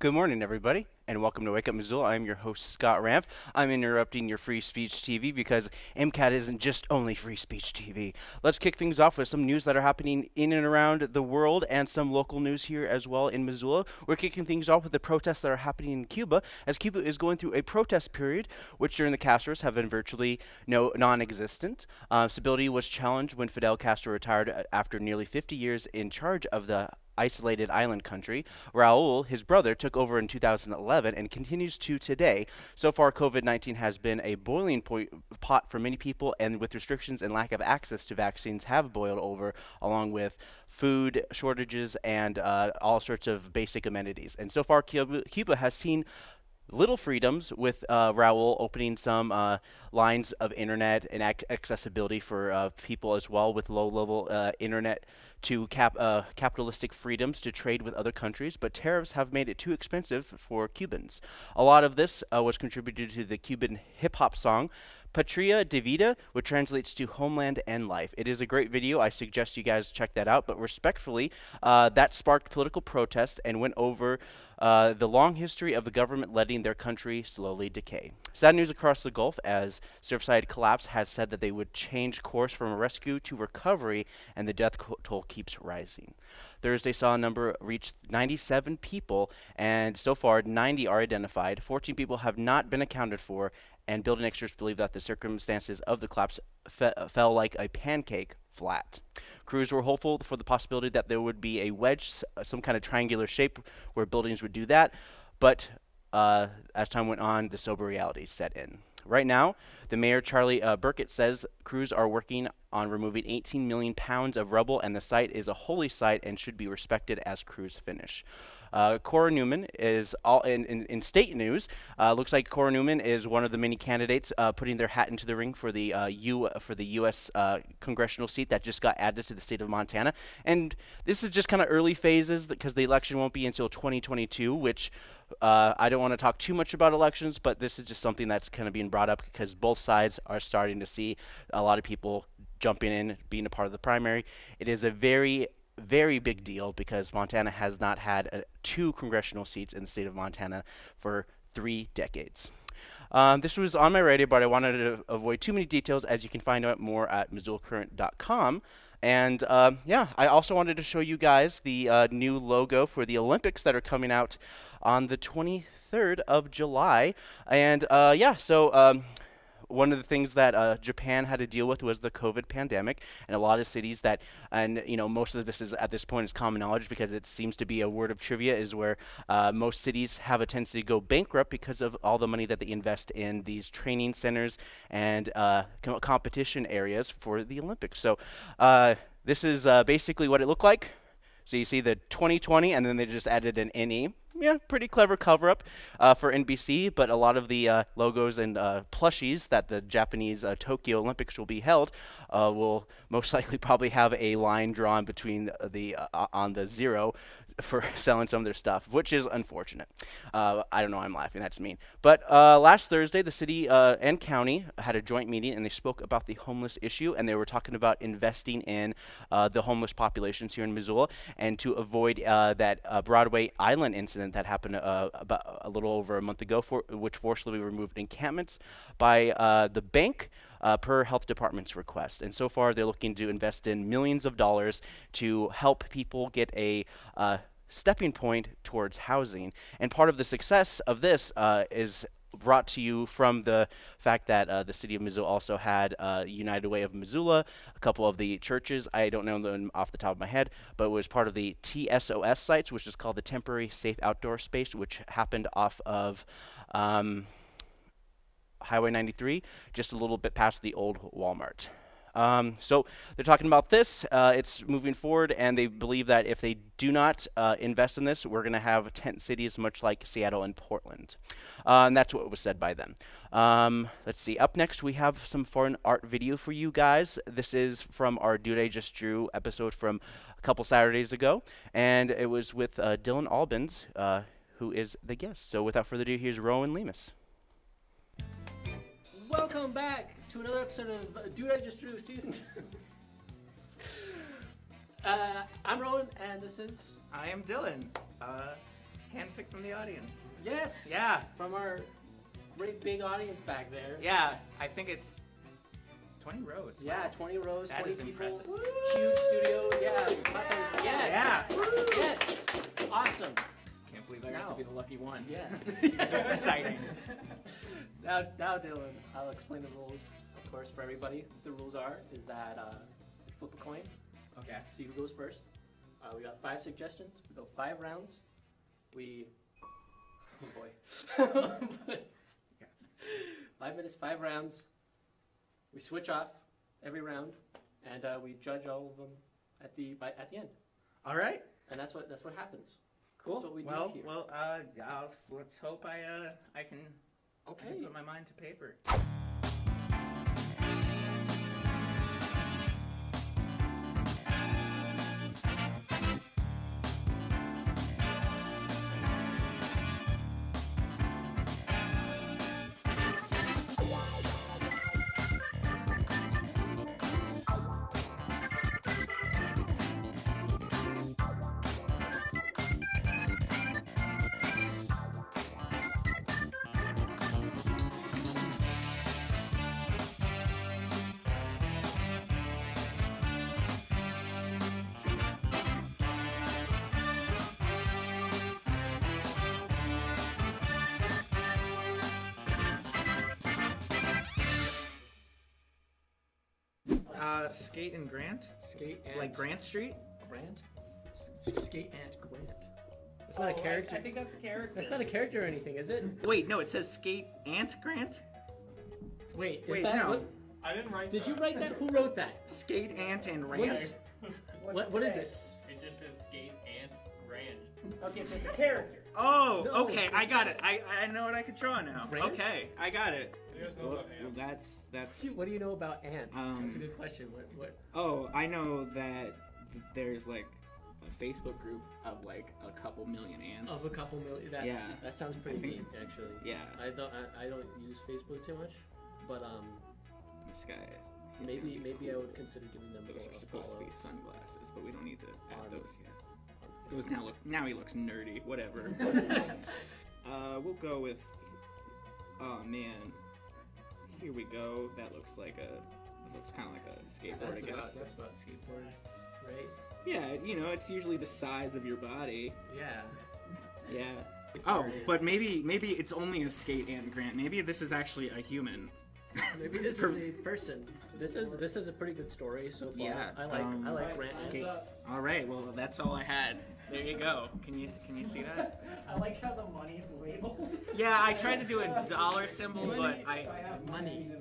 Good morning, everybody, and welcome to Wake Up Missoula. I'm your host, Scott Ramp. I'm interrupting your free speech TV because MCAT isn't just only free speech TV. Let's kick things off with some news that are happening in and around the world and some local news here as well in Missoula. We're kicking things off with the protests that are happening in Cuba, as Cuba is going through a protest period, which during the Castros have been virtually no non-existent. Uh, stability was challenged when Fidel Castro retired uh, after nearly 50 years in charge of the isolated island country. Raul, his brother, took over in 2011 and continues to today. So far, COVID 19 has been a boiling point, pot for many people, and with restrictions and lack of access to vaccines, have boiled over, along with food shortages and uh, all sorts of basic amenities. And so far, Cuba has seen little freedoms with uh, Raul opening some uh, lines of internet and ac accessibility for uh, people as well with low level uh, internet to cap uh, capitalistic freedoms to trade with other countries, but tariffs have made it too expensive for Cubans. A lot of this uh, was contributed to the Cuban hip hop song Patria de Vida, which translates to Homeland and Life. It is a great video. I suggest you guys check that out. But respectfully, uh, that sparked political protest and went over uh, the long history of the government letting their country slowly decay. Sad news across the Gulf as Surfside Collapse has said that they would change course from a rescue to recovery, and the death toll keeps rising. Thursday saw a number reach 97 people, and so far 90 are identified. 14 people have not been accounted for, and building experts believe that the circumstances of the collapse fe fell like a pancake flat. Crews were hopeful for the possibility that there would be a wedge, some kind of triangular shape where buildings would do that, but uh, as time went on, the sober reality set in. Right now, the mayor, Charlie uh, Burkett, says crews are working on removing 18 million pounds of rubble, and the site is a holy site and should be respected as crews finish. Uh, Cora Neumann is all in, in, in state news. Uh, looks like Cora Neumann is one of the many candidates uh, putting their hat into the ring for the uh, U for the U.S. Uh, congressional seat that just got added to the state of Montana. And this is just kind of early phases because the election won't be until 2022, which. Uh, I don't want to talk too much about elections, but this is just something that's kind of being brought up because both sides are starting to see a lot of people jumping in, being a part of the primary. It is a very very big deal because Montana has not had uh, two congressional seats in the state of Montana for three decades. Um, this was on my radio, but I wanted to avoid too many details, as you can find out more at MissoulaCurrent.com. And uh, yeah, I also wanted to show you guys the uh, new logo for the Olympics that are coming out on the 23rd of July. And uh, yeah, so um, one of the things that uh, Japan had to deal with was the COVID pandemic, and a lot of cities that, and you know, most of this is at this point is common knowledge because it seems to be a word of trivia, is where uh, most cities have a tendency to go bankrupt because of all the money that they invest in these training centers and uh, com competition areas for the Olympics. So uh, this is uh, basically what it looked like. So you see the 2020, and then they just added an NE yeah, pretty clever cover up uh, for NBC, but a lot of the uh, logos and uh, plushies that the Japanese uh, Tokyo Olympics will be held uh, will most likely probably have a line drawn between the uh, on the zero for selling some of their stuff, which is unfortunate. Uh, I don't know, I'm laughing, that's mean. But uh, last Thursday, the city uh, and county had a joint meeting and they spoke about the homeless issue and they were talking about investing in uh, the homeless populations here in Missoula and to avoid uh, that Broadway Island incident that happened about a little over a month ago, for, which forcibly removed encampments by the bank uh, per health department's request. And so far, they're looking to invest in millions of dollars to help people get a uh, stepping point towards housing. And part of the success of this uh, is brought to you from the fact that uh, the city of Missoula also had uh, United Way of Missoula, a couple of the churches, I don't know them off the top of my head, but it was part of the TSOS sites, which is called the Temporary Safe Outdoor Space, which happened off of um, Highway 93, just a little bit past the old Walmart. Um, so they're talking about this. Uh, it's moving forward, and they believe that if they do not uh, invest in this, we're going to have tent cities much like Seattle and Portland. Uh, and that's what was said by them. Um, let's see. Up next, we have some foreign art video for you guys. This is from our Dude I Just Drew episode from a couple Saturdays ago, and it was with uh, Dylan Albans, uh, who is the guest. So without further ado, here's Rowan Lemus. Welcome back to another episode of Dude I Just Drew Season 2. uh, I'm Rowan, and this is... I am Dylan. Uh, handpicked from the audience. Yes. Yeah, From our great big audience back there. yeah. I think it's 20 rows. Yeah, 20 rows, That 20 is people. impressive. Huge studio. Yeah. clapping. Yes. Yeah. Yes. Awesome. Can't believe I got to be the lucky one. Yeah. Exciting. now, now, Dylan, I'll explain the rules. Of course, for everybody, the rules are is that uh, flip a coin, Okay. see who goes first. Uh, we got five suggestions. We go five rounds. We, oh boy, five minutes, five rounds. We switch off every round, and uh, we judge all of them at the by, at the end. All right. And that's what that's what happens. Cool. That's what we do well, here. well, uh, let's hope I, uh, I can, I Okay. put my mind to paper. Uh, Skate and Grant? Skate and Like Grant Street? Grant. Skate and Grant. That's not a character. I think that's a character. That's not a character or anything, is it? Wait, no, it says Skate Ant Grant? Wait, is Wait, that no. what? I didn't write that. Did that. you write that? Who wrote that? Skate Ant and What- Rant? What, what is it? It just says skate and Grant. Okay, so it's a character. Oh, No, okay, I got it. I, I know what I could draw now. Grant? Okay, I got it. You guys Well, well, that's that's. What do you know about ants? Um, That's a good question. What? What? Oh, I know that there's like a Facebook group of like a couple million ants. Of a couple million. That, Yeah. That sounds pretty I think- neat, actually. yeah, I don't. I, I don't use Facebook too much, but um, this guy is. he's maybe gonna maybe I would consider giving them Those are supposed to be sunglasses, but we don't need to add On- those yet. Those now look. Now he looks nerdy. Whatever. uh, we'll go with. Oh man. Here we go. That looks like a. It looks kind of like a skateboard, That's I guess. about that's about skateboard, right? Yeah, you know, it's usually the size of your body. Yeah. Yeah. Oh, but maybe maybe it's only a skate ant Grant. Maybe this is actually a human. Maybe this is a person. This is this is a pretty good story so far. Yeah, I like um, I like Right, Grant. skate. All right, well that's all I had. There you go. Can you can you see that? I like how the money's labeled. Yeah, I tried to do a dollar symbol, but I. Money.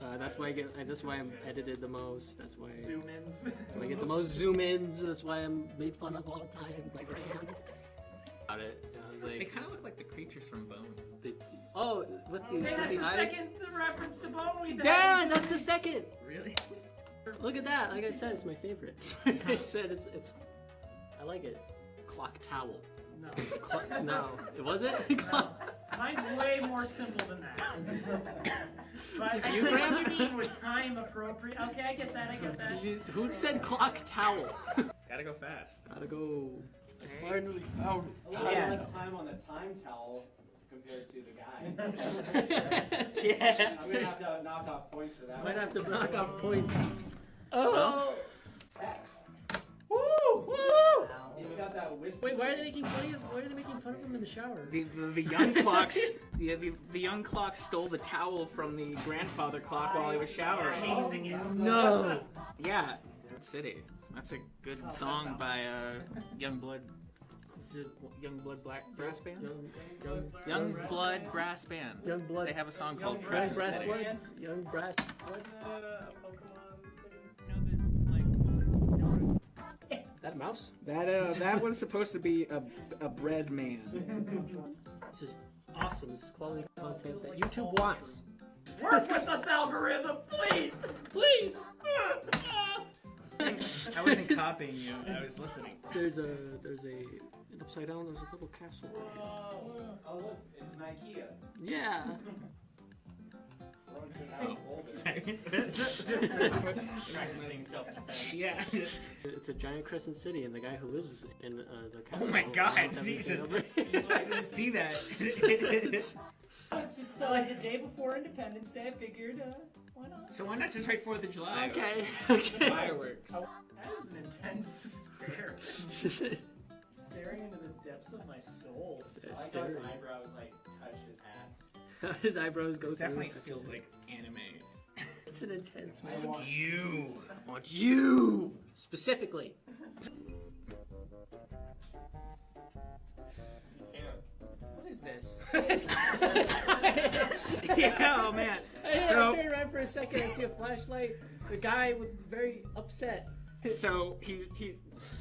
Uh, that's why I get. uh, That's why I'm edited the most. That's why. Zoom ins. That's why I get the most zoom ins. That's why I'm made fun of all the time by Grant. About it, and I was like. They kind of look like the creatures from Bone. they, oh, with the, Okay, with that's the the eyes. second reference to Bone we've Dad, that's the second. Really? Look at that. Like I said, it's my favorite. I said it's it's. I like it. Clock towel. No. Clock, no, it wasn't. Mine's way more simple than that. But Is I this you, see what you mean with time appropriate. Okay, I get that. I get that. You, who said clock towel? Gotta go fast. Gotta go. I finally found it. A lot Yeah. less time on the time towel compared to the guy. Yeah. I'm gonna have to knock off points for that. Might one. have to knock off points. Oh. X. Woo! Woo! He's got that whiskey. Wait, why are they making fun of? Why are they making fun of him in the shower? The, the, the young clocks, the, the, the young clock stole the towel from the grandfather clock while he was showering. Amazing it. No. Yeah. City. That's a good song by uh, Young Blood. Is it Young Blood Black Brass Band? Young, young, Young Blood Brass Band. young blood. They have a song called Young young Crescent brass City. blood. Young brass. What that a mouse? That uh that was supposed to be a a bread man. This is awesome. This is quality content that YouTube wants. Work with us, algorithm, please. Please. I wasn't copying you. I was listening. There's a there's a an upside down. There's a little castle. Oh look, it's an IKEA. Yeah. Sorry. yeah. It's a giant crescent city, and the guy who lives in uh, the castle. Oh my God, Jesus. I didn't see that. It's, it's uh, the day before Independence Day. I figured, uh, why not? so why not just write Fourth of July? okay. Okay. Fireworks. That is an intense stare. Staring into the depths of my soul. Yeah, I like his eyebrows like touch his hat. His eyebrows go This through. definitely feels like anime. It's an intense I man. want You. I want you specifically. What is this? yeah, oh man. I So- turn around for a second. I see a flashlight. The guy was very upset. So he's he's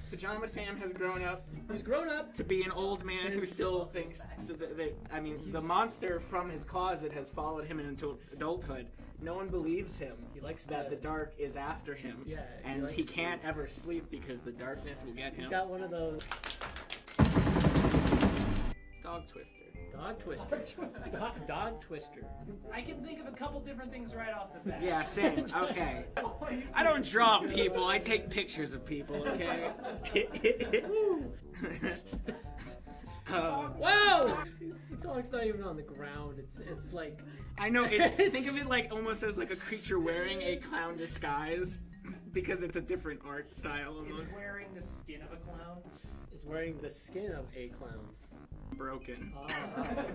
Pajama Sam has grown up He's grown up. to be an old man who still thinks that, that, I mean the monster from his closet has followed him into adulthood. No one believes him. He likes that to- the dark is after him. Yeah, he and likes he can't ever sleep because the darkness will get him. He's got one of those Dog twister. dog twister. dog, dog twister. I can think of a couple different things right off the bat. Yeah, same. Okay. I don't draw people. I take pictures of people. Okay. um, Whoa! The dog's not even on the ground. It's it's like I know. It, think of it like almost as like a creature wearing a clown disguise, because it's a different art style almost. It's wearing the skin of a clown. it's wearing the skin of a clown. Broken. Ah,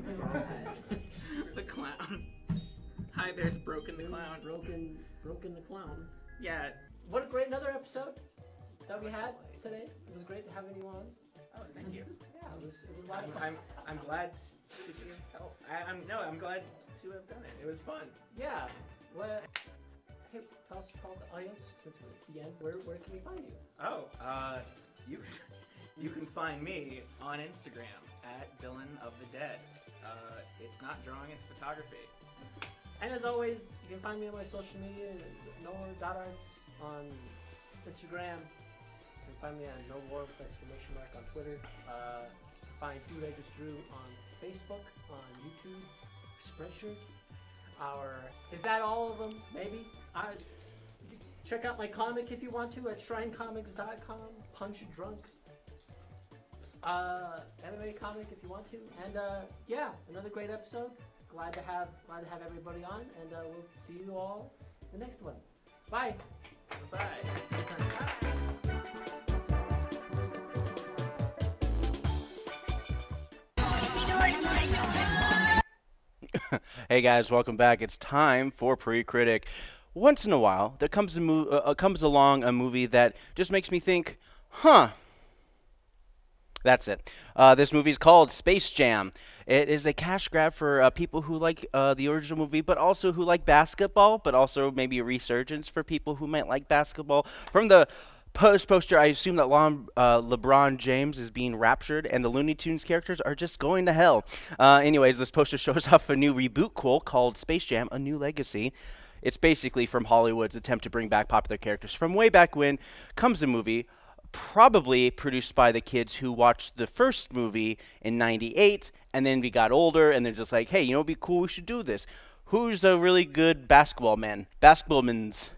the clown. Hi, there's Broken the clown. broken, broken the clown. Yeah. What a great another episode that we had today. It was great having you on. Oh, thank you. Yeah, it was it was a lot I'm, of fun. I'm, I'm glad to be help. I, I'm no, I'm glad to have done it. It was fun. Yeah. Well, hey, tell us, tell the audience since it's the end. Where where can we find you? Oh, uh, you you can find me on Instagram at Villain of the Dead. Uh, it's not drawing, it's photography. And as always, you can find me on my social media, Noah.arts on Instagram. You can find me on No War exclamation mark on Twitter. Uh, find Two Leggers Drew on Facebook, on YouTube, Spreadshirt. Our is that all of them? Maybe. I check out my comic if you want to at ShrineComics.com. Punch Drunk. Uh, MMA comic if you want to, and uh, yeah, another great episode glad to have glad to have everybody on, and uh, we'll see you all the next one. Bye. Bye. Hey guys, welcome back. It's time for Pre-Critic. Once in a while, there comes a mo- uh, uh, comes along a movie that just makes me think, huh. That's it. Uh, this movie is called Space Jam. It is a cash grab for uh, people who like uh, the original movie, but also who like basketball, but also maybe a resurgence for people who might like basketball. From the post poster, I assume that Lon, uh, LeBron James is being raptured, and the Looney Tunes characters are just going to hell. Uh, anyways, this poster shows off a new reboot cool called Space Jam: A New Legacy. It's basically from Hollywood's attempt to bring back popular characters from way back when. Comes a movie, probably produced by the kids who watched the first movie in 98 and then we got older and they're just like hey you know it'd be cool? We should do this. Who's a really good basketball man? Basketball basketballman's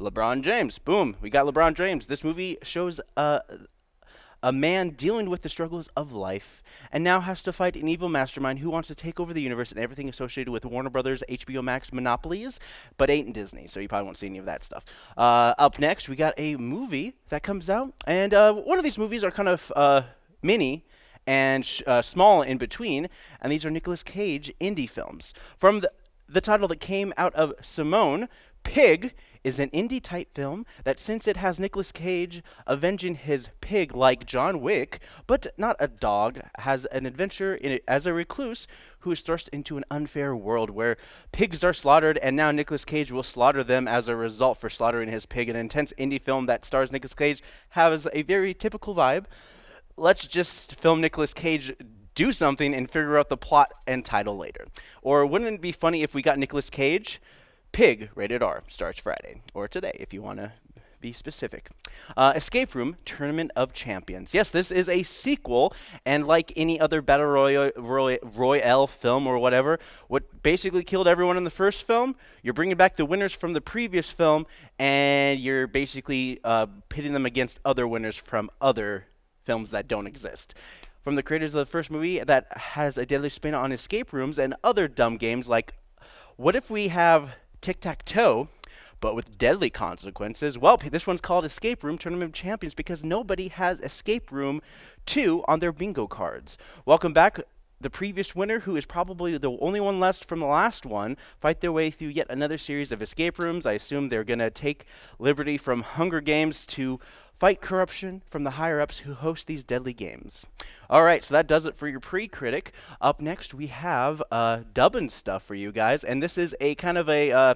lebron james. Boom we got lebron james. This movie shows uh, a man dealing with the struggles of life and now has to fight an evil mastermind who wants to take over the universe and everything associated with Warner Brothers, HBO Max monopolies, but ain't in Disney, so you probably won't see any of that stuff. Uh, up next, we got a movie that comes out, and uh, one of these movies are kind of uh, mini and uh, small in between, and these are Nicolas Cage indie films. From the, the title that came out of Simone, Pig is an indie type film that, since it has Nicolas Cage avenging his pig like John Wick, but not a dog, has an adventure in it as a recluse who is thrust into an unfair world where pigs are slaughtered, and now Nicolas Cage will slaughter them as a result for slaughtering his pig. An intense indie film that stars Nicolas Cage has a very typical vibe. Let's just film Nicolas Cage do something and figure out the plot and title later. Or wouldn't it be funny if we got Nicolas Cage? Pig, rated R, starts Friday or today if you want to be specific. Uh, Escape Room Tournament of Champions. Yes, this is a sequel, and like any other Battle Royale, Roy- Royale film or whatever, what basically killed everyone in the first film, you're bringing back the winners from the previous film, and you're basically uh, pitting them against other winners from other films that don't exist. From the creators of the first movie that has a deadly spin on escape rooms and other dumb games like what if we have tic tac toe, but with deadly consequences? Well, this one's called Escape Room Tournament of Champions because nobody has Escape Room 2 on their bingo cards. Welcome back. The previous winner, who is probably the only one left from the last one, fight their way through yet another series of escape rooms. I assume they're going to take liberty from Hunger Games to fight corruption from the higher ups who host these deadly games. All right, so that does it for your pre critic. Up next, we have uh, dubbing stuff for you guys, and this is a kind of a, uh,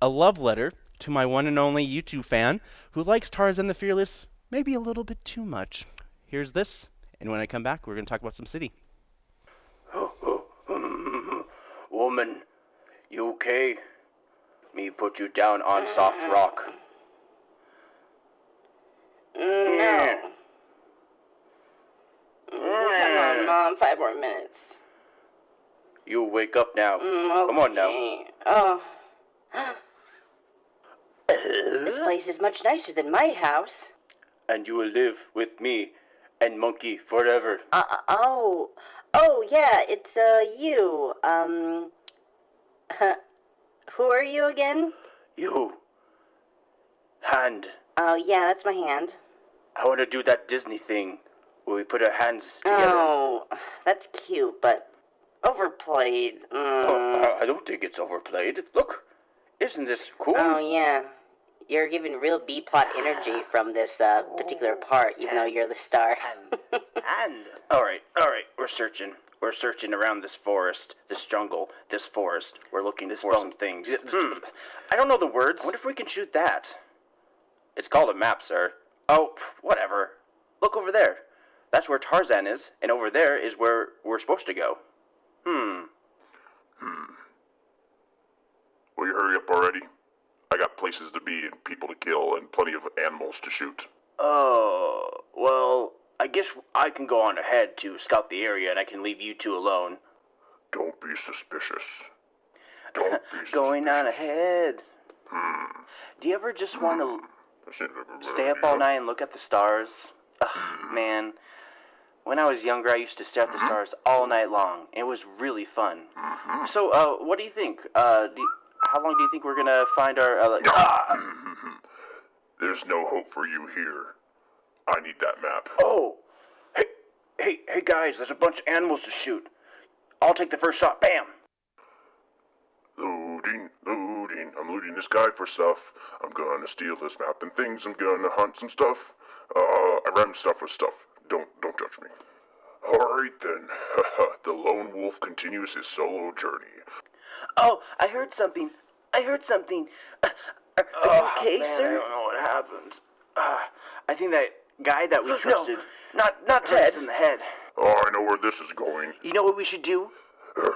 a love letter to my one and only YouTube fan who likes Tarzan the Fearless maybe a little bit too much. Here's this, and when I come back, we're going to talk about some city. Woman, you okay? Me put you down on soft rock. No. Come on, Mom. Five more minutes. You wake up now. Mm, Come on now. Oh. this place is much nicer than my house. And you will live with me and Monkey forever. Uh, oh. Oh, yeah, it's, uh, you. Um. who are you again? You. Hand. Oh, yeah, that's my hand. I want to do that Disney thing where we put our hands together. Oh, that's cute, but overplayed. Mm. Oh, I- I don't think it's overplayed. Look, isn't this cool? Oh yeah, you're giving real B plot energy from this uh, particular part, even though you're the star. And all right, all right, we're searching. We're searching around this forest, this jungle, this forest. We're looking for some things. Hmm. I don't know the words. I wonder if we can shoot that. It's called a map, sir. Oh, whatever. Look over there. That's where Tarzan is, and over there is where we're supposed to go. Hmm. Hmm. Will you hurry up already? I got places to be and people to kill and plenty of animals to shoot. Oh, well, I guess I can go on ahead to scout the area, and I can leave you two alone. Don't be suspicious. Don't be suspicious. Going on ahead. Hmm. Do you ever just want to That seems like a good stay up all night and look at the stars? Ugh, man. When I was younger, I used to stare at the stars all night long. It was really fun. So, uh, what do you think? Uh, do you- how long do you think we're gonna find our? Uh, Ah! There's no hope for you here. I need that map. oh, hey, hey, hey, guys! There's a bunch of animals to shoot. I'll take the first shot. Bam! Looting, looting. I'm looting this guy for stuff. I'm gonna steal this map and things. I'm gonna hunt some stuff. Uh, I rhyme stuff with stuff. Don't, don't judge me. Alright then. the lone wolf continues his solo journey. Oh, I heard something. I heard something. Uh, are, are you okay, sir? I don't know what happened. Uh, I think that guy that we trusted. not not Ted. in the head. Oh, I know where this is going. You know what we should do?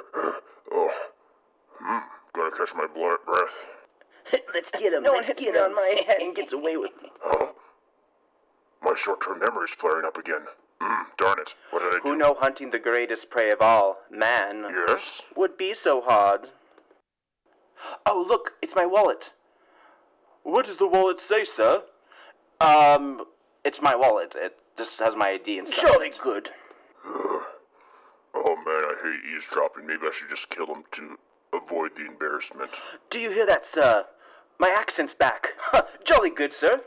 Oh, hmm. Gotta catch my blood breath. Let's get him. No Let's one get him. on my head and gets away with me. Huh? My short-term memory's flaring up again. Hmm. Darn it. What did I do? Who know hunting the greatest prey of all, man, Yes. would be so hard? Oh, look, it's my wallet. What does the wallet say, sir? Um, it's my wallet. It just has my ID and stuff. Surely good. Oh man, I hate eavesdropping. Maybe I should just kill him to avoid the embarrassment. Do you hear that, sir? My accent's back. Jolly good, sir.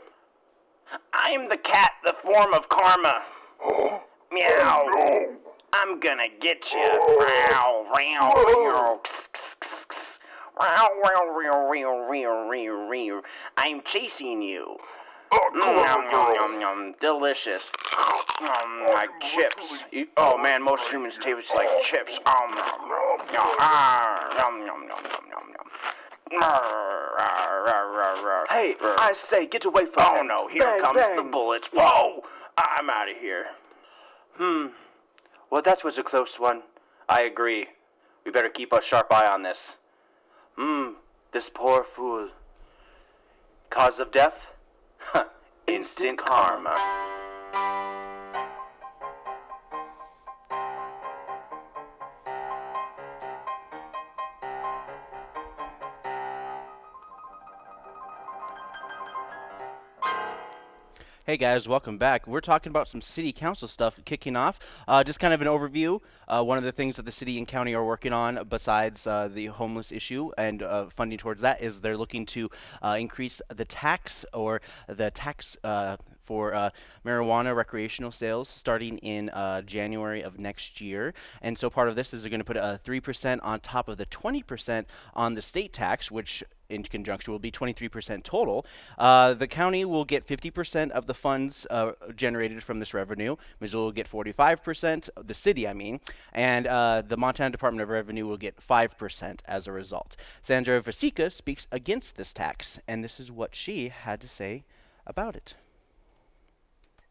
I'm the cat, the form of karma. Oh, Meow. no! I'm gonna get you. Meow, meow. I'm chasing you. Oh, Yum, yum, yum, yum. Delicious. Mm, like chips. You- oh man, most humans taste like chips. Um. Ah, yum, yum, yum, yum, yum, yum. Rah. Hey, I say, get away from oh, him. Oh no, here Bang, comes the bullets. Whoa! I'm out of here. Hmm. Well, that was a close one. I agree. We better keep a sharp eye on this. Hmm. This poor fool. Cause of death? Instant karma. Hey guys, welcome back. We're talking about some city council stuff kicking off. Uh, just kind of an overview. Uh, one of the things that the city and county are working on, besides uh, the homeless issue and uh, funding towards that, is they're looking to uh, increase the tax or the tax uh, for uh, marijuana recreational sales starting in uh, January of next year. And so part of this is they're going to put a 3% on top of the 20% on the state tax, which in conjunction will be 23% total. Uh, the county will get 50% of the funds uh, generated from this revenue. Missoula will get 45%, the city, I mean, and uh, the Montana Department of Revenue will get 5% as a result. Sandra Vasecka speaks against this tax, and this is what she had to say about it.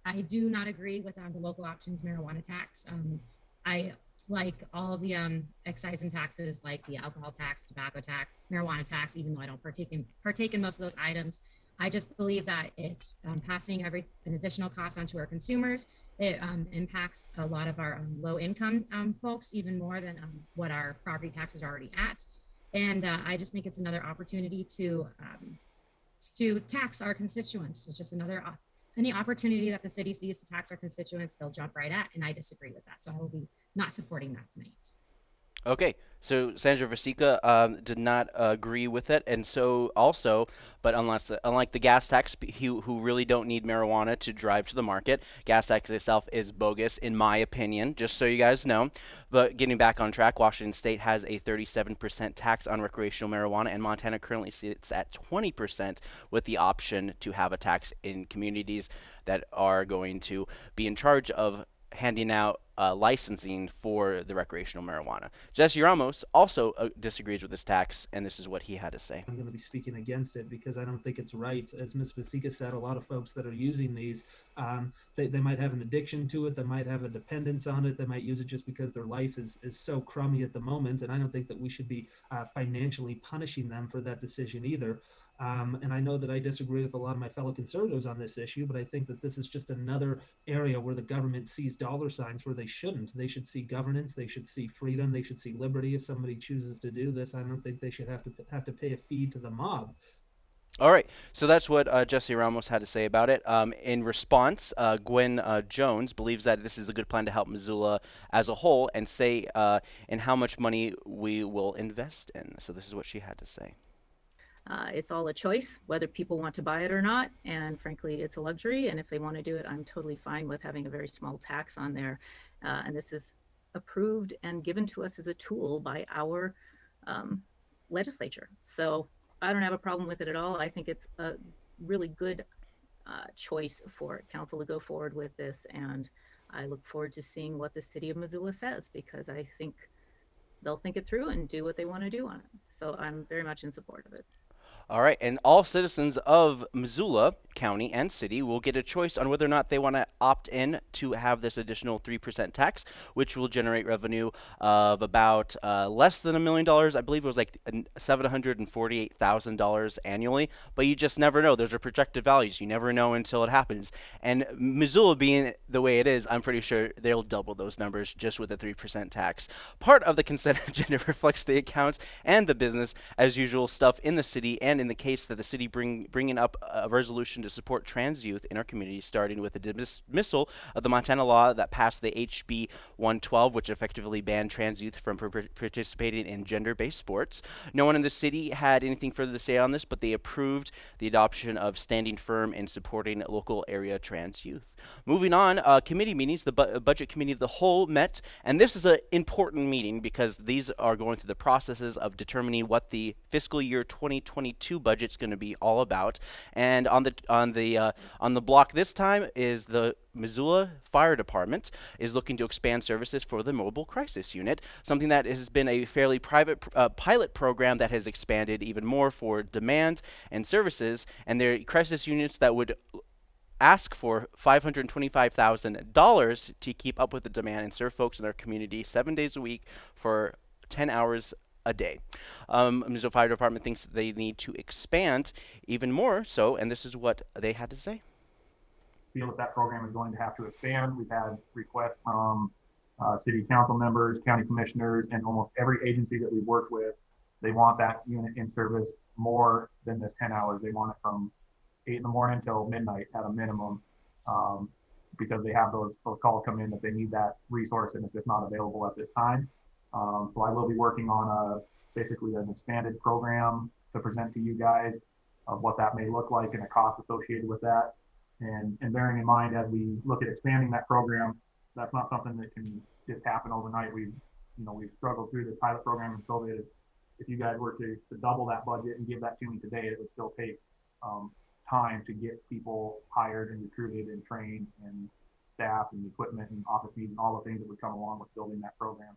I do not agree with um, the local options marijuana tax. Um, I like all the um, excise and taxes, like the alcohol tax, tobacco tax, marijuana tax. Even though I don't partake in partake in most of those items, I just believe that it's um, passing every an additional cost onto our consumers. It um, impacts a lot of our um, low income um, folks even more than um, what our property taxes are already at. And uh, I just think it's another opportunity to to tax our constituents. It's just another any opportunity that the city sees to tax our constituents, they'll jump right at, and I disagree with that. So I will be not supporting that tonight. Okay, so Sandra Vasecka um, did not uh, agree with it, and so also, but unless unlike the gas tax, who, who really don't need marijuana to drive to the market, gas tax itself is bogus, in my opinion. Just so you guys know. But getting back on track, Washington State has a 37% tax on recreational marijuana, and Montana currently sits at 20% with the option to have a tax in communities that are going to be in charge of handing out uh, licensing for the recreational marijuana. Jesse Ramos also uh, disagrees with this tax, and this is what he had to say. I'm going to be speaking against it because I don't think it's right. As Ms. Vasecka said, a lot of folks that are using these, um, they, they might have an addiction to it, they might have a dependence on it, they might use it just because their life is, is so crummy at the moment. And I don't think that we should be uh, financially punishing them for that decision either. Um, and I know that I disagree with a lot of my fellow conservatives on this issue, but I think that this is just another area where the government sees dollar signs where they shouldn't. They should see governance, they should see freedom, they should see liberty. If somebody chooses to do this, I don't think they should have to have to pay a fee to the mob. All right, so that's what uh, Jesse Ramos had to say about it. Um, in response, uh, Gwen uh, Jones believes that this is a good plan to help Missoula as a whole and say uh, in how much money we will invest in. So this is what she had to say. Uh, it's all a choice whether people want to buy it or not. And frankly, it's a luxury. And if they want to do it, I'm totally fine with having a very small tax on there. Uh, and this is approved and given to us as a tool by our um, legislature. So I don't have a problem with it at all. I think it's a really good uh, choice for council to go forward with this. And I look forward to seeing what the city of Missoula says because I think they'll think it through and do what they want to do on it. So I'm very much in support of it. All right, and all citizens of Missoula County and City will get a choice on whether or not they want to opt in to have this additional 3% tax, which will generate revenue of about uh, less than a million dollars. I believe it was like $748,000 annually, but you just never know. Those are projected values. You never know until it happens. And Missoula being the way it is, I'm pretty sure they'll double those numbers just with a 3% tax. Part of the consent agenda reflects the accounts and the business as usual stuff in the city and in the case that the city bring bringing up a resolution to support trans youth in our community, starting with the dismissal of the Montana law that passed the HB 112, which effectively banned trans youth from participating in gender-based sports. No one in the city had anything further to say on this, but they approved the adoption of standing firm in supporting local area trans youth. Moving on, uh, committee meetings. The bu budget committee of the whole met, and this is an important meeting because these are going through the processes of determining what the fiscal year 2022 two budget's going to be all about. And on the on the uh, on the block this time is the Missoula Fire Department is looking to expand services for the mobile crisis unit, something that has been a fairly private uh, pilot program that has expanded even more for demand and services. And their crisis units that would ask for $525,000 to keep up with the demand and serve folks in their community seven days a week for 10 hours a day. Um, Missoula Fire Department thinks they need to expand even more so, and this is what they had to say. feel that that program is going to have to expand. We've had requests from uh, city council members, county commissioners, and almost every agency that we've worked with. They want that unit in service more than this 10 hours. They want it from 8 in the morning till midnight at a minimum um, because they have those, those calls come in that they need that resource and it's just not available at this time. Um, so I will be working on a basically an expanded program to present to you guys of what that may look like and the cost associated with that. And, and bearing in mind as we look at expanding that program, that's not something that can just happen overnight. We've, you know, we've struggled through this pilot program and so if you guys were to, to double that budget and give that to me today, it would still take um, time to get people hired and recruited and trained and staff and equipment and office needs and all the things that would come along with building that program.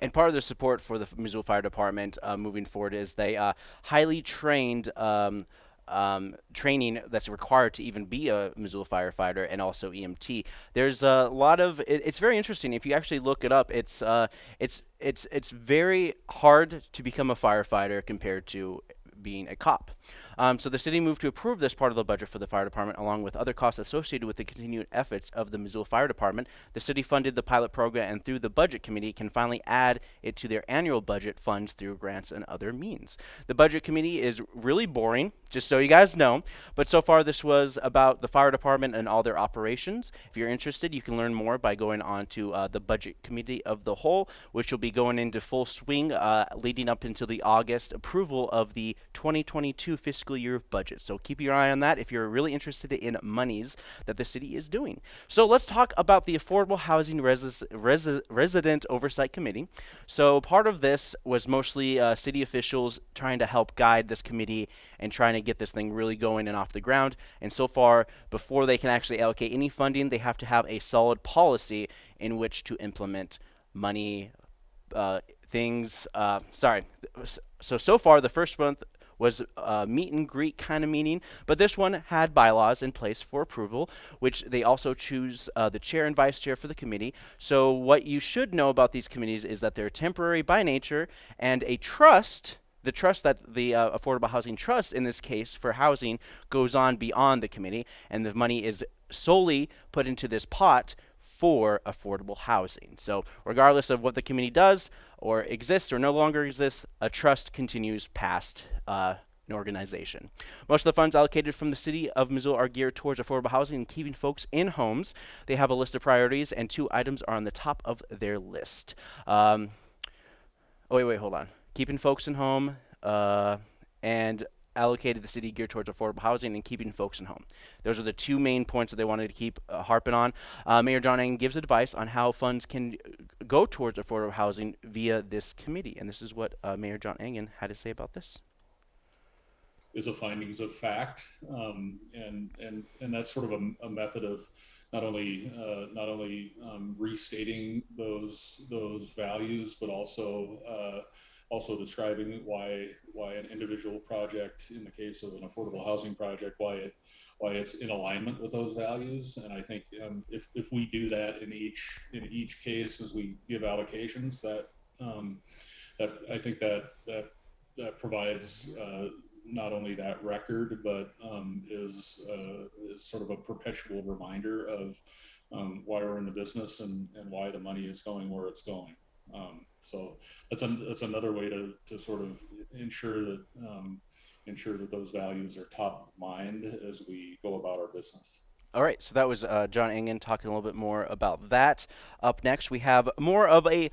And part of the support for the Missoula Fire Department uh, moving forward is they uh, highly trained um, um, training that's required to even be a Missoula firefighter and also EMT. There's a lot of it, it's very interesting if you actually look it up. It's uh, it's it's it's very hard to become a firefighter compared to being a cop. Um, so the city moved to approve this part of the budget for the fire department, along with other costs associated with the continued efforts of the Missoula Fire Department. The city funded the pilot program, and through the budget committee, can finally add it to their annual budget funds through grants and other means. The budget committee is really boring, just so you guys know. But so far, this was about the fire department and all their operations. If you're interested, you can learn more by going on to uh, the budget committee of the whole, which will be going into full swing uh, leading up until the August approval of the 2022 fiscal year budget. So keep your eye on that if you're really interested in monies that the city is doing. So let's talk about the Affordable Housing Resi Resi Resident Oversight Committee. So part of this was mostly uh, city officials trying to help guide this committee and trying to get this thing really going and off the ground. And so far, before they can actually allocate any funding, they have to have a solid policy in which to implement money, uh, things. Uh, sorry. So, so far, the first month was a meet and greet kind of meeting, but this one had bylaws in place for approval, which they also choose uh, the chair and vice chair for the committee. So what you should know about these committees is that they're temporary by nature, and a trust the trust that the uh, Affordable Housing Trust, in this case for housing, goes on beyond the committee, and the money is solely put into this pot for affordable housing. So, regardless of what the committee does, or exists, or no longer exists, a trust continues past uh, an organization. Most of the funds allocated from the city of Missoula are geared towards affordable housing and keeping folks in homes. They have a list of priorities, and two items are on the top of their list. Um, oh, wait, wait, hold on keeping folks in home, uh, and allocated the city geared towards affordable housing and keeping folks in home. Those are the two main points that they wanted to keep uh, harping on. Uh, Mayor John Engen gives advice on how funds can go towards affordable housing via this committee, and this is what uh, Mayor John Engen had to say about this. Is a findings of fact, um, and and and that's sort of a, a method of not only uh, not only um, restating those those values, but also uh, also describing why why an individual project in the case of an affordable housing project why it why it's in alignment with those values. And i think um, if, if we do that in each in each case as we give allocations that um, that i think that that that provides uh, not only that record but um, is, uh, is sort of a perpetual reminder of um, why we're in the business and, and why the money is going where it's going um, so that's an, that's another way to, to sort of ensure that um, ensure that those values are top of mind as we go about our business. All right, so that was uh, John Engen talking a little bit more about that. Up next, we have more of a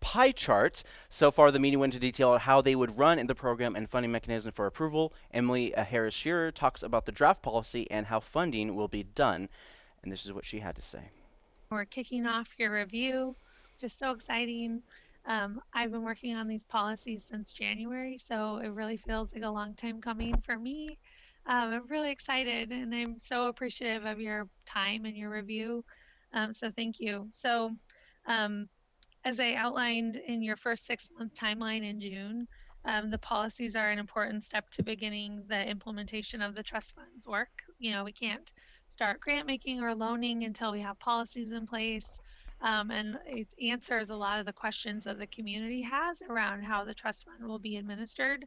pie chart. So far, the meeting went into detail on how they would run in the program and funding mechanism for approval. Emily uh, Harris Shearer talks about the draft policy and how funding will be done. And this is what she had to say. We're kicking off your review. Just so exciting. Um, I've been working on these policies since January, so it really feels like a long time coming for me. Um, I'm really excited and I'm so appreciative of your time and your review. Um, so thank you. So um, as I outlined in your first six month timeline in June, um, the policies are an important step to beginning the implementation of the trust funds work. You know, we can't start grant making or loaning until we have policies in place. Um, and it answers a lot of the questions that the community has around how the trust fund will be administered.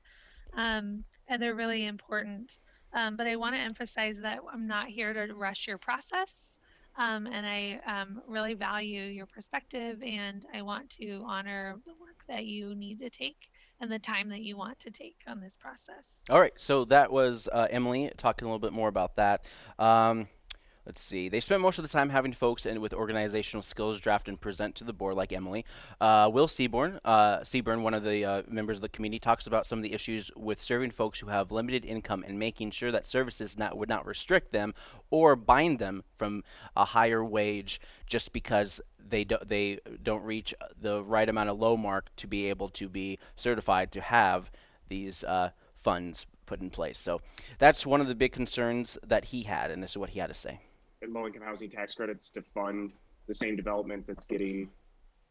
Um, and they're really important Um, but I want to emphasize that I'm not here to rush your process. Um, and I um, really value your perspective and I want to honor the work that you need to take and the time that you want to take on this process. All right, so that was uh, Emily talking a little bit more about that. Um, let's see. They spent most of the time having folks in with organizational skills draft and present to the board, like Emily. Uh, Will Seaborn, uh, Seaburn, one of the uh, members of the committee, talks about some of the issues with serving folks who have limited income and making sure that services not would not restrict them or bind them from a higher wage just because they do, they don't reach the right amount of low mark to be able to be certified to have these uh, funds put in place. So that's one of the big concerns that he had, and this is what he had to say low income housing tax credits to fund the same development that's getting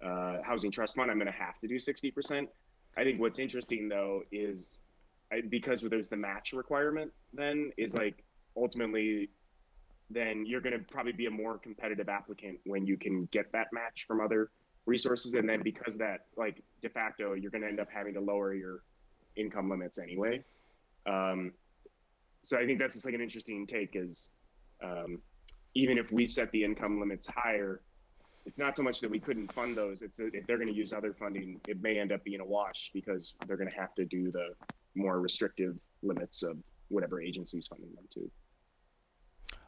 uh, housing trust fund, I'm going to have to do 60%. I think what's interesting though is I, because there's the match requirement, then is like ultimately, then you're going to probably be a more competitive applicant when you can get that match from other resources. And then because that, like de facto, you're going to end up having to lower your income limits anyway. Um, so I think that's just like an interesting take is um, even if we set the income limits higher, it's not so much that we couldn't fund those. It's if they're going to use other funding, it may end up being a wash because they're going to have to do the more restrictive limits of whatever agency's funding them to.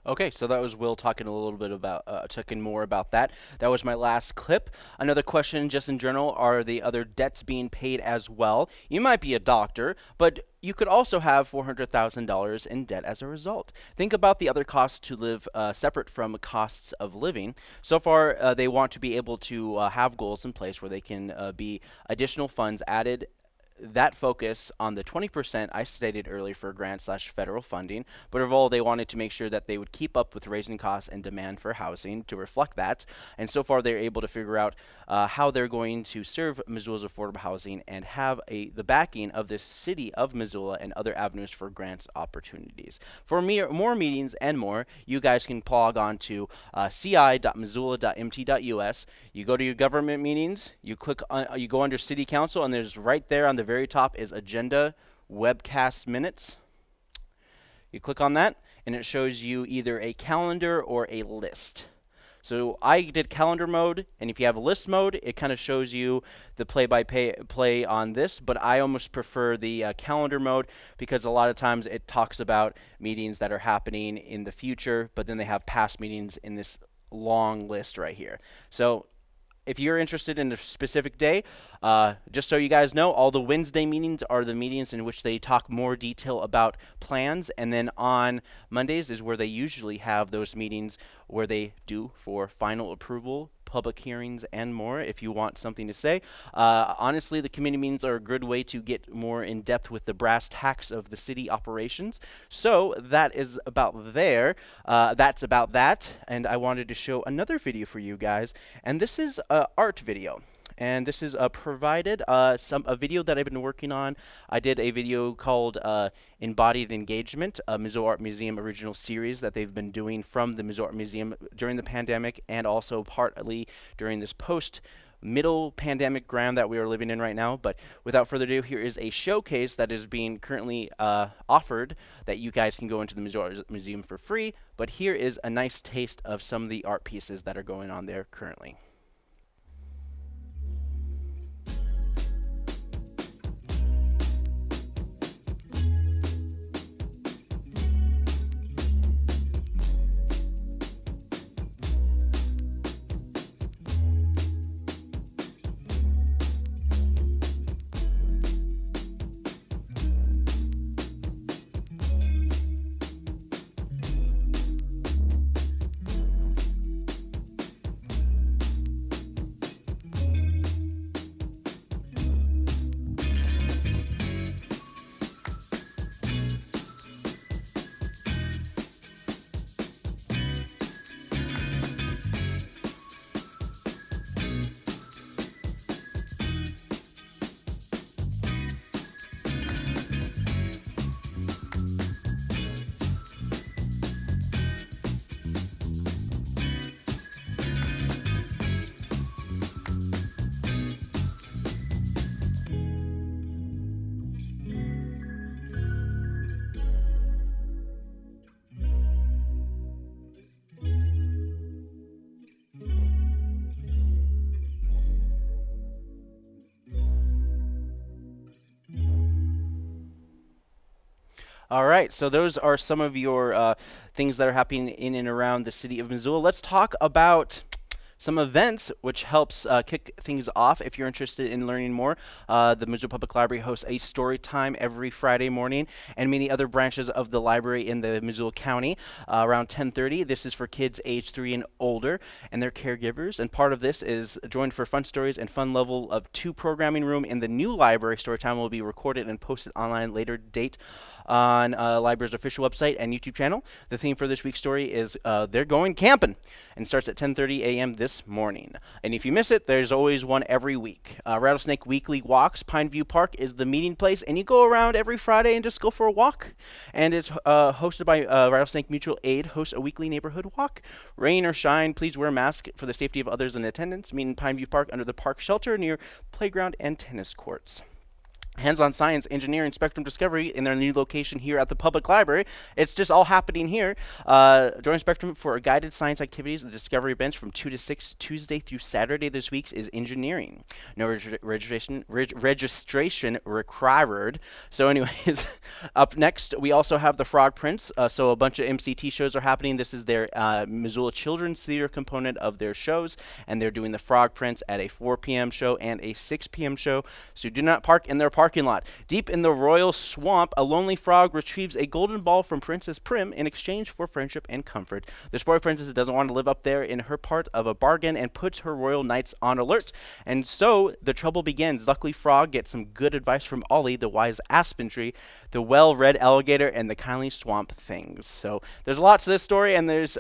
Okay, so that was Will talking a little bit about, uh, talking more about that. That was my last clip. Another question, just in general, are the other debts being paid as well? You might be a doctor, but you could also have $400,000 in debt as a result. Think about the other costs to live uh, separate from costs of living. So far, uh, they want to be able to uh, have goals in place where they can uh, be additional funds added that focus on the 20% I stated earlier for grant slash federal funding, but overall they wanted to make sure that they would keep up with raising costs and demand for housing to reflect that. And so far they're able to figure out uh, how they're going to serve Missoula's affordable housing and have a the backing of the city of Missoula and other avenues for grants opportunities. For me, more meetings and more, you guys can log on to uh, ci.missoula.mt.us. You go to your government meetings, you click on, you go under city council, and there's right there on the very top is agenda webcast minutes. You click on that, and it shows you either a calendar or a list. So I did calendar mode, and if you have a list mode, it kind of shows you the play-by-play on this, but I almost prefer the uh, calendar mode because a lot of times it talks about meetings that are happening in the future, but then they have past meetings in this long list right here. So if you're interested in a specific day, uh, just so you guys know, all the Wednesday meetings are the meetings in which they talk more detail about plans, and then on Mondays is where they usually have those meetings where they do for final approval public hearings, and more if you want something to say. Uh, honestly, the committee meetings are a good way to get more in depth with the brass tacks of the city operations. So that is about there. Uh, that's about that. And I wanted to show another video for you guys. And this is an art video and this is uh, provided uh, some a video that I've been working on. I did a video called uh, Embodied Engagement, a Missoula Art Museum original series that they've been doing from the Missoula Art Museum during the pandemic and also partly during this post middle pandemic ground that we are living in right now. But without further ado, here is a showcase that is being currently uh, offered that you guys can go into the Missoula Museum for free. But here is a nice taste of some of the art pieces that are going on there currently. All right, so those are some of your uh, things that are happening in and around the city of Missoula. Let's talk about some events which helps uh, kick things off if you're interested in learning more. Uh, the Missoula Public Library hosts a story time every Friday morning and many other branches of the library in the Missoula County uh, around 10:30. This is for kids age 3 and older and their caregivers and part of this is joined for fun stories and fun level of 2 programming room in the new library story time will be recorded and posted online later date on uh, library's official website and YouTube channel. The theme for this week's story is uh, they're going camping and starts at 10:30 a.m. this morning. And if you miss it, there's always one every week. Uh, Rattlesnake Weekly Walks, Pineview Park is the meeting place, and you go around every Friday and just go for a walk. And it's uh, hosted by uh, Rattlesnake Mutual Aid, hosts a weekly neighborhood walk. Rain or shine, please wear a mask for the safety of others in attendance. Meet in Pineview Park under the park shelter near playground and tennis courts hands-on science, engineering, spectrum discovery in their new location here at the public library. It's just all happening here. Uh, join Spectrum for guided science activities. The discovery bench from 2 to 6 Tuesday through Saturday this week is engineering. No reg registration reg registration required. So anyways, up next we also have the Frog Prince. Uh, so a bunch of MCT shows are happening. This is their uh, Missoula Children's Theater component of their shows and they're doing the Frog Prince at a 4 p.m. show and a 6 p.m. show. So do not park in their park parking lot. Deep in the royal swamp, a lonely frog retrieves a golden ball from Princess Prim in exchange for friendship and comfort. The spoiled princess doesn't want to live up there in her part of a bargain and puts her royal knights on alert. And so the trouble begins. Luckily, Frog gets some good advice from Ollie, the wise aspen tree, the well-read alligator, and the kindly swamp things. So there's a lot to this story, and there's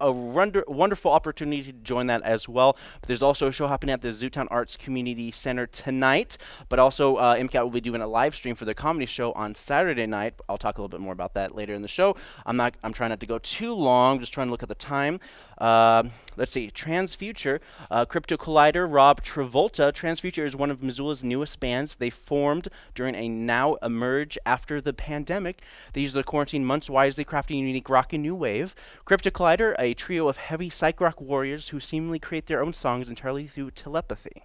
a wonder, wonderful opportunity to join that as well. But there's also a show happening at the Zootown Arts Community Center tonight. But also, uh, MCAT will be doing a live stream for their comedy show on Saturday night. I'll talk a little bit more about that later in the show. I'm not. I'm trying not to go too long. Just trying to look at the time. Uh, let's see, Transfuture, uh, Crypto Collider, Rob Travolta. Transfuture is one of Missoula's newest bands. They formed during a now emerge after the pandemic. They use the quarantine months wisely, crafting unique rock and new wave. Crypto Collider, a trio of heavy psych rock warriors who seemingly create their own songs entirely through telepathy.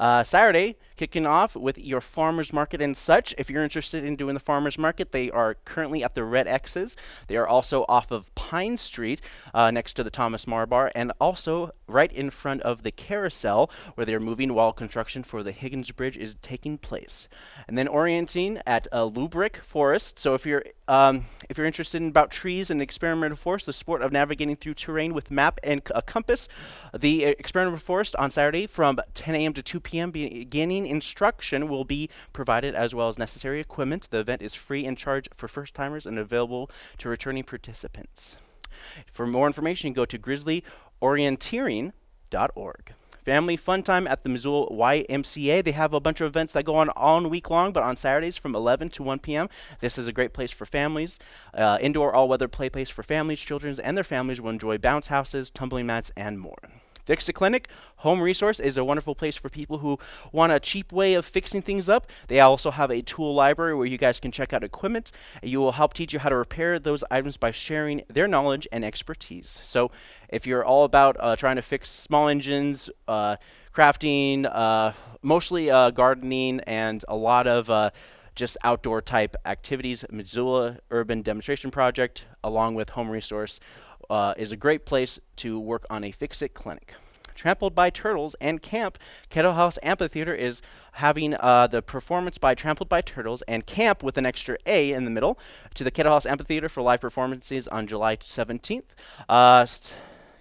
Uh, Saturday, kicking off with your farmers market and such. If you're interested in doing the farmers market, they are currently at the Red X's. They are also off of Pine Street, uh, next to the Thomas Meagher Bar, and also right in front of the Carousel, where they're moving while construction for the Higgins Bridge is taking place. And then orienting at uh, Lubrecht Forest. So if you're um, if you're interested in about trees and experimental forest, the sport of navigating through terrain with map and a compass, the uh, experimental forest on Saturday from 10 a.m. to 2 p.m. beginning instruction will be provided as well as necessary equipment. The event is free and charge for first timers and available to returning participants. For more information, go to grizzlyorienteering.org. Family fun time at the Missoula YMCA. They have a bunch of events that go on all week long, but on Saturdays from 11 to 1 p.m. This is a great place for families. Uh, indoor all-weather play place for families, children, and their families will enjoy bounce houses, tumbling mats, and more. Fix-It Clinic Home Resource is a wonderful place for people who want a cheap way of fixing things up. They also have a tool library where you guys can check out equipment. And you will help teach you how to repair those items by sharing their knowledge and expertise. So if you're all about uh, trying to fix small engines, uh, crafting, uh, mostly uh, gardening, and a lot of uh, just outdoor type activities, Missoula Urban Demonstration Project, along with Home Resource, uh, is a great place to work on a fix-it clinic. Trampled by Turtles and Caamp, Kettle House Amphitheater is having uh, the performance by Trampled by Turtles and Caamp with an extra A in the middle to the Kettle House Amphitheater for live performances on July 17th. Uh,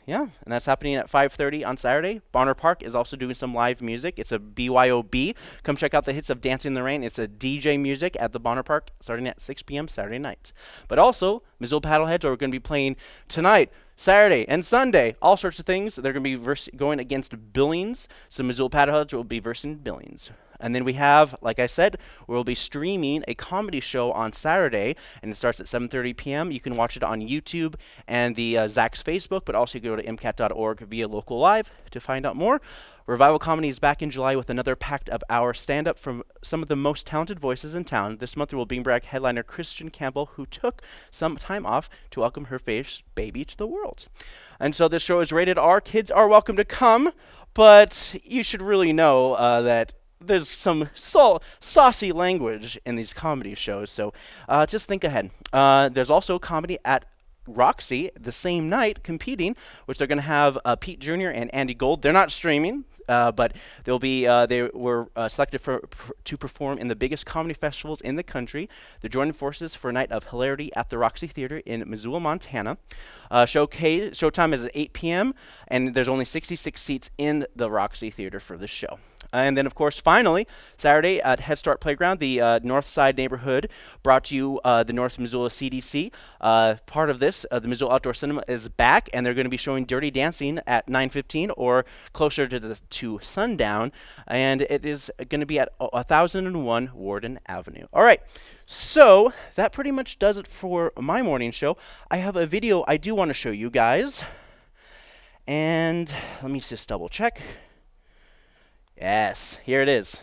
yeah, and that's happening at 5:30 on Saturday. Bonner Park is also doing some live music. It's a BYOB. Come check out the hits of Dancing in the Rain. It's a DJ music at the Bonner Park starting at 6 p.m. Saturday night. But also, Missoula Paddleheads are going to be playing tonight, Saturday, and Sunday. All sorts of things. They're going to be going against Billings. So Missoula Paddleheads will be versing Billings. And then we have, like I said, we'll be streaming a comedy show on Saturday, and it starts at 7:30 p.m. You can watch it on YouTube and the uh, ZACC's Facebook, but also you can go to mcat.org via local live to find out more. Revival Comedy is back in July with another packed of hour stand-up from some of the most talented voices in town. This month we will be back headliner Christian Campbell, who took some time off to welcome her first baby to the world. And so this show is rated R. Kids are welcome to come, but you should really know uh, that there's some sa- saucy language in these comedy shows, so uh, just think ahead. Uh, there's also comedy at Roxy the same night competing, which they're going to have uh, Pete Jr. and Andy Gold. They're not streaming, uh, but they'll be uh, they were uh, selected for, for, to perform in the biggest comedy festivals in the country. They're joining forces for a night of hilarity at the Roxy Theater in Missoula, Montana. Uh, showcase showtime is at 8 p.m. and there's only 66 seats in the Roxy Theater for this show. And then, of course, finally, Saturday at Head Start Playground, the uh, North Side neighborhood brought to you uh, the North Missoula CDC. Uh, part of this, uh, the Missoula Outdoor Cinema is back, and they're going to be showing Dirty Dancing at 9:15 or closer to the, to sundown, and it is going to be at 1001 Warden Avenue. All right. So that pretty much does it for my morning show. I have a video I do want to show you guys. And let me just double check. Yes, here it is.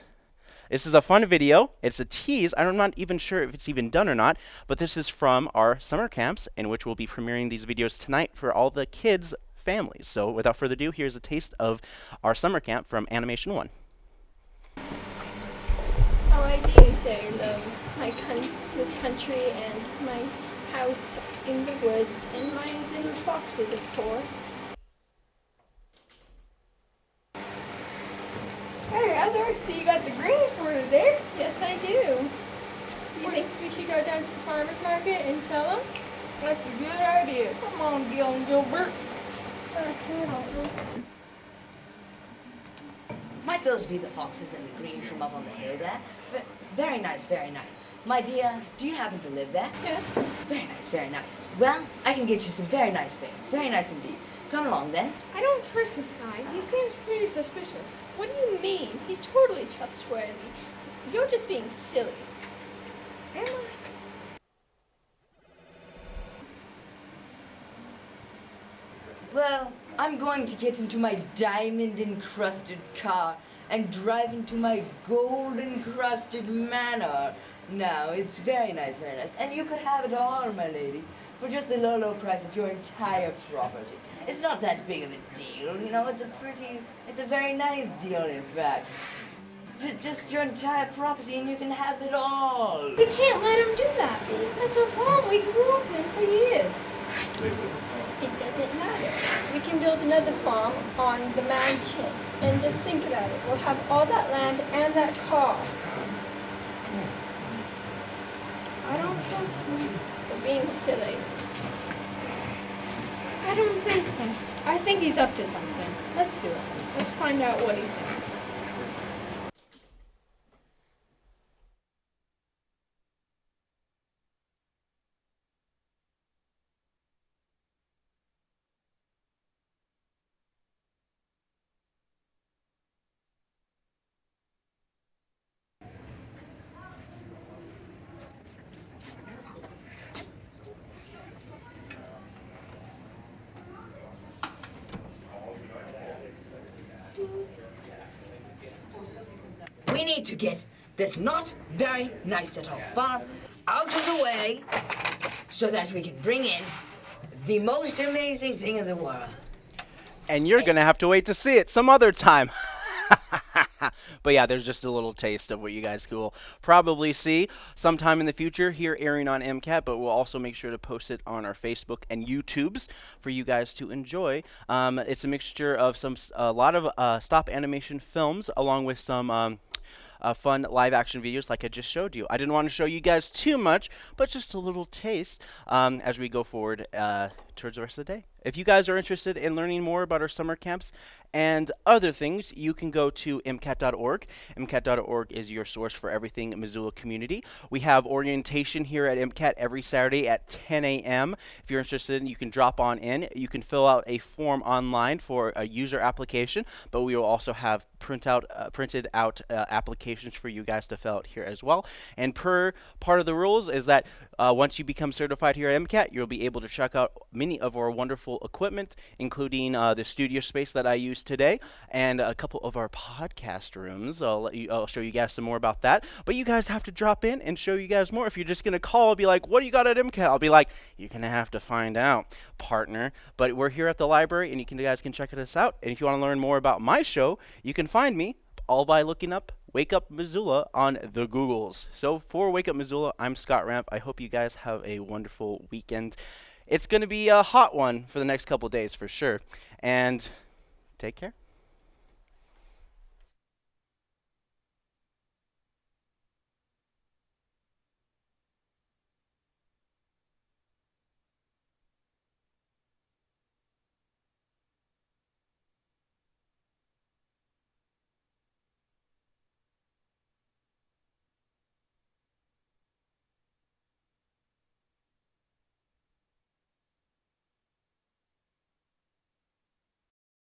This is a fun video. It's a tease. I'm not even sure if it's even done or not, but this is from our summer camps in which we'll be premiering these videos tonight for all the kids' families. So without further ado, here's a taste of our summer camp from Animation 1. How I do so love my con- this country and my house in the woods and my little foxes, of course. Hey, Heather, so you got the greens for today? Yes, I do. Do you think we should go down to the farmer's market and sell them? That's a good idea. Come on, Gil and Gilbert. Might those be the foxes and the greens from up on the hill there? Very nice, very nice. My dear, do you happen to live there? Yes. Very nice, very nice. Well, I can get you some very nice things. Very nice indeed. Come along then. I don't trust this guy. He seems pretty suspicious. What do you mean? He's totally trustworthy. You're just being silly. Am I? Well, I'm going to get into my diamond encrusted car and drive into my gold encrusted manor. Now, it's very nice, very nice. And you could have it all, my lady, for just the low, low price of your entire property. It's not that big of a deal, you know, it's a pretty, it's a very nice deal, in fact. J- just your entire property and you can have it all. We can't let him do that. That's our farm we grew up in for years. It doesn't matter. We can build another farm on the mansion. And just think about it. We'll have all that land and that car. Hmm. I don't trust him. You're being silly. I don't think so. I think he's up to something. Let's do it. Let's find out what he's doing. To get this not very nice at all farm out of the way so that we can bring in the most amazing thing in the world. And you're going to have to wait to see it some other time. but yeah, there's just a little taste of what you guys will probably see sometime in the future here airing on MCAT, but we'll also make sure to post it on our Facebook and YouTubes for you guys to enjoy. Um, it's a mixture of some a lot of uh, stop animation films along with some um, uh, fun live action videos like I just showed you. I didn't want to show you guys too much, but just a little taste um, as we go forward uh, towards the rest of the day. If you guys are interested in learning more about our summer camps and other things, you can go to MCAT.org. MCAT.org is your source for everything Missoula community. We have orientation here at MCAT every Saturday at 10 a.m. If you're interested, you can drop on in. You can fill out a form online for a user application, but we will also have print out, uh, printed out uh, applications for you guys to fill out here as well. And per part of the rules is that uh, once you become certified here at MCAT, you'll be able to check out many of our wonderful equipment, including uh, the studio space that I use today and a couple of our podcast rooms. I'll, let you, I'll show you guys some more about that. But you guys have to drop in and show you guys more. If you're just going to call and be like, what do you got at MCAT? I'll be like, you're going to have to find out, partner. But we're here at the library and you, can, you guys can check us out. And if you want to learn more about my show, you can find me all by looking up Wake Up Missoula on the Googles. So for Wake Up Missoula, I'm Scott Ramp. I hope you guys have a wonderful weekend. It's going to be a hot one for the next couple days for sure. And take care.